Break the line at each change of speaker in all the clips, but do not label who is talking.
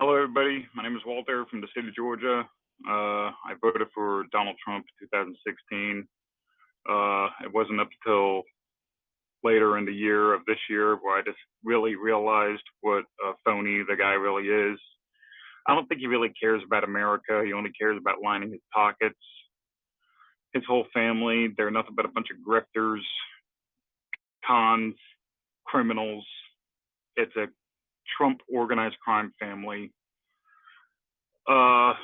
Hello, everybody. My name is Walter from the state of Georgia. Uh, I voted for Donald Trump in 2016. Uh, it wasn't up until later in the year of this year where I just really realized what a phony the guy really is. I don't think he really cares about America. He only cares about lining his pockets. His whole family, they're nothing but a bunch of grifters, cons, criminals. It's a Trump organized crime family. Uh,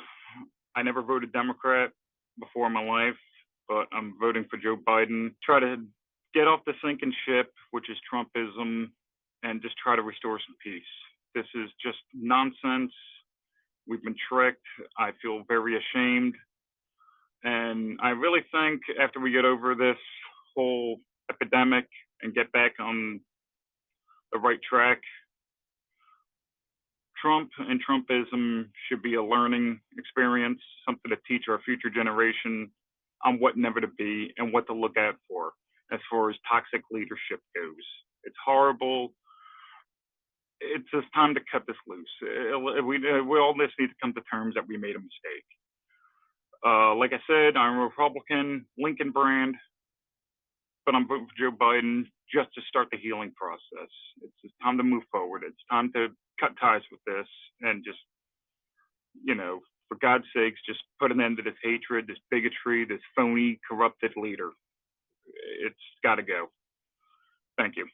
I never voted Democrat before in my life, but I'm voting for Joe Biden. Try to get off the sinking ship, which is Trumpism, and just try to restore some peace. This is just nonsense. We've been tricked. I feel very ashamed. And I really think after we get over this whole epidemic and get back on the right track, Trump and Trumpism should be a learning experience, something to teach our future generation on what never to be and what to look out for as far as toxic leadership goes. It's horrible. It's just time to cut this loose. Uh, we, we all just need to come to terms that we made a mistake. Uh, like I said, I'm a Republican, Lincoln brand, but I'm voting for Joe Biden just to start the healing process. It's time to move forward. It's time to cut ties with this and just, you know, for God's sakes, just put an end to this hatred, this bigotry, this phony, corrupted leader. It's got to go. Thank you.